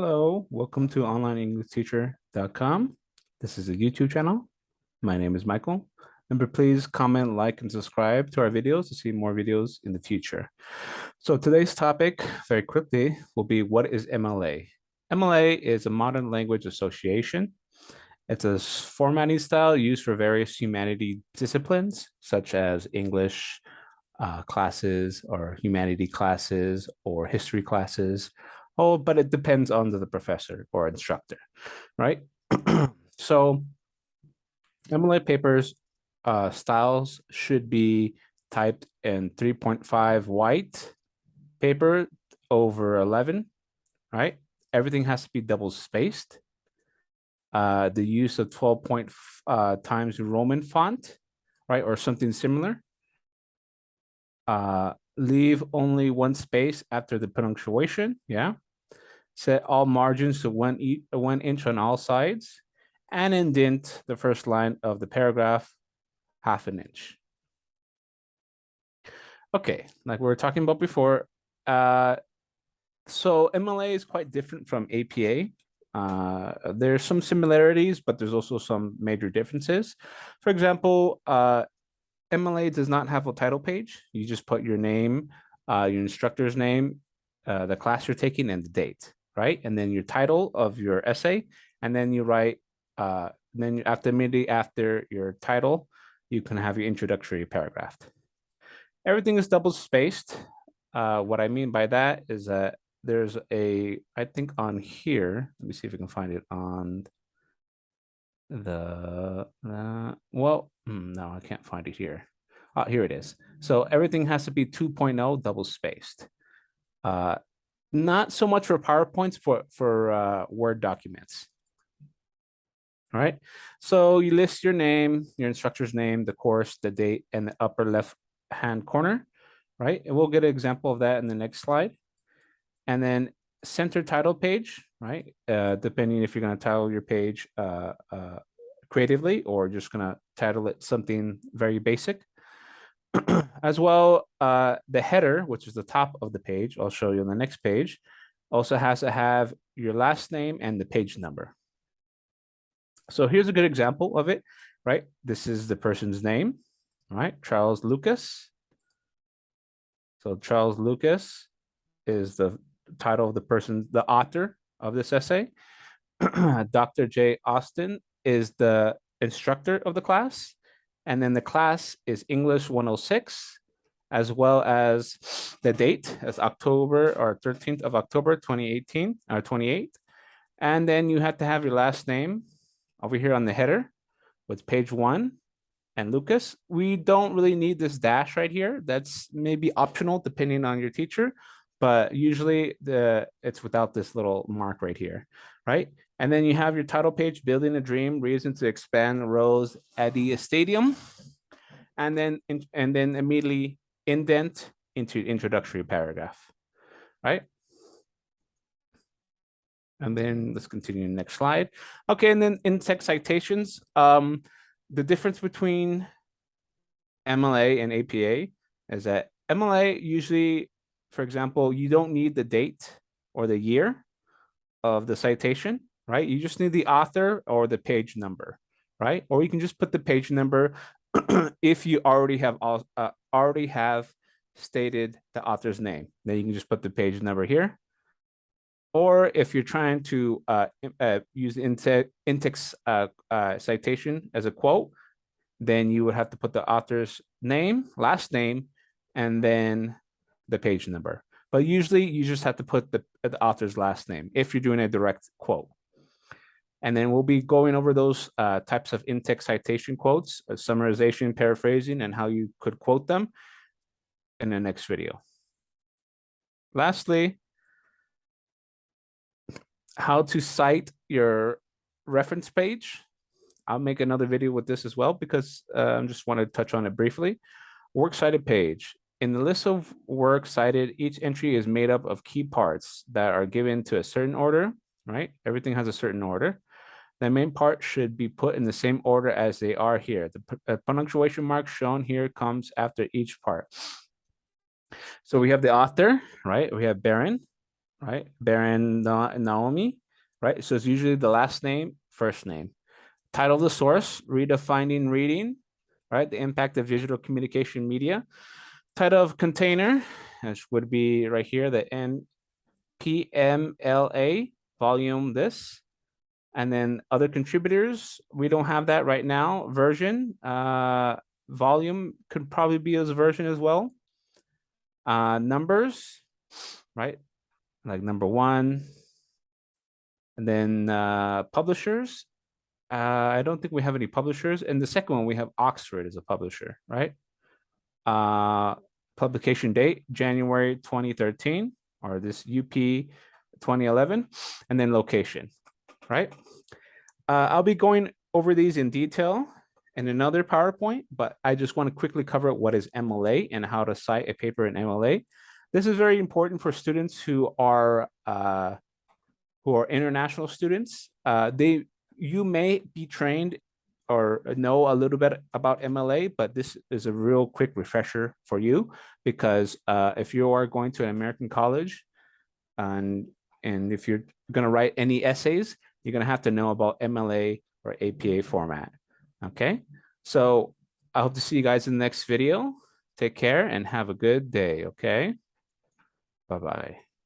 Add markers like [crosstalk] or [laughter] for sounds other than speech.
Hello, welcome to onlineenglishteacher.com. This is a YouTube channel. My name is Michael. Remember, please comment, like, and subscribe to our videos to see more videos in the future. So today's topic, very quickly, will be what is MLA? MLA is a modern language association. It's a formatting style used for various humanity disciplines, such as English uh, classes or humanity classes or history classes, Oh, but it depends on the professor or instructor, right? [clears throat] so MLA papers uh, styles should be typed in 3.5 white paper over 11, right? Everything has to be double spaced. Uh, the use of 12 point uh, times Roman font, right? Or something similar. Uh, leave only one space after the punctuation, yeah set all margins to one, e one inch on all sides, and indent the first line of the paragraph half an inch. Okay, like we were talking about before, uh, so MLA is quite different from APA. Uh, there's some similarities, but there's also some major differences. For example, uh, MLA does not have a title page. You just put your name, uh, your instructor's name, uh, the class you're taking, and the date right? And then your title of your essay, and then you write, uh, then after immediately after your title, you can have your introductory paragraph. Everything is double spaced. Uh, what I mean by that is that there's a, I think on here, let me see if we can find it on the, uh, well, hmm, no, I can't find it here. Uh, here it is. So everything has to be 2.0 double spaced. Uh, not so much for PowerPoints, for, for uh, Word documents. All right, so you list your name, your instructor's name, the course, the date, and the upper left hand corner, right? And we'll get an example of that in the next slide. And then center title page, right? Uh, depending if you're going to title your page uh, uh, creatively or just going to title it something very basic. [clears throat] as well, uh, the header, which is the top of the page, I'll show you on the next page, also has to have your last name and the page number. So here's a good example of it, right? This is the person's name, right? Charles Lucas. So Charles Lucas is the title of the person, the author of this essay. [clears throat] Dr. J. Austin is the instructor of the class. And then the class is English 106, as well as the date as October or 13th of October, 2018 or 28. And then you have to have your last name over here on the header with page one and Lucas. We don't really need this dash right here. That's maybe optional depending on your teacher, but usually the it's without this little mark right here, right? And then you have your title page, Building a Dream, Reason to Expand Rose Eddy Stadium. And then, and then immediately indent into introductory paragraph, right? And then let's continue next slide. Okay, and then in-text citations, um, the difference between MLA and APA is that MLA usually, for example, you don't need the date or the year of the citation right? You just need the author or the page number, right? Or you can just put the page number [clears throat] if you already have uh, already have stated the author's name. Then you can just put the page number here. Or if you're trying to uh, uh, use in-text uh, uh, citation as a quote, then you would have to put the author's name, last name, and then the page number. But usually you just have to put the, the author's last name if you're doing a direct quote. And then we'll be going over those uh, types of in-text citation quotes, uh, summarization, paraphrasing, and how you could quote them in the next video. Lastly, how to cite your reference page. I'll make another video with this as well because uh, I just want to touch on it briefly. Works cited page. In the list of work cited, each entry is made up of key parts that are given to a certain order, right? Everything has a certain order. The main part should be put in the same order as they are here. The uh, punctuation mark shown here comes after each part. So we have the author, right? We have Baron, right? Baron Naomi, right? So it's usually the last name, first name. Title of the source, redefining reading, right? The impact of digital communication media. Title of container, which would be right here, the NPMLA volume this. And then other contributors, we don't have that right now. Version, uh, volume could probably be as version as well. Uh, numbers, right? Like number one. And then uh, publishers. Uh, I don't think we have any publishers. And the second one, we have Oxford as a publisher, right? Uh, publication date, January 2013, or this UP 2011, and then location, right? Uh, I'll be going over these in detail in another PowerPoint, but I just want to quickly cover what is MLA and how to cite a paper in MLA. This is very important for students who are uh, who are international students. Uh, they you may be trained or know a little bit about MLA, but this is a real quick refresher for you because uh, if you are going to an American college and and if you're going to write any essays, you're going to have to know about MLA or APA format. Okay, so I hope to see you guys in the next video. Take care and have a good day. Okay, bye bye.